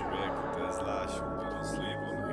Człowieku, to jest dla siódmy.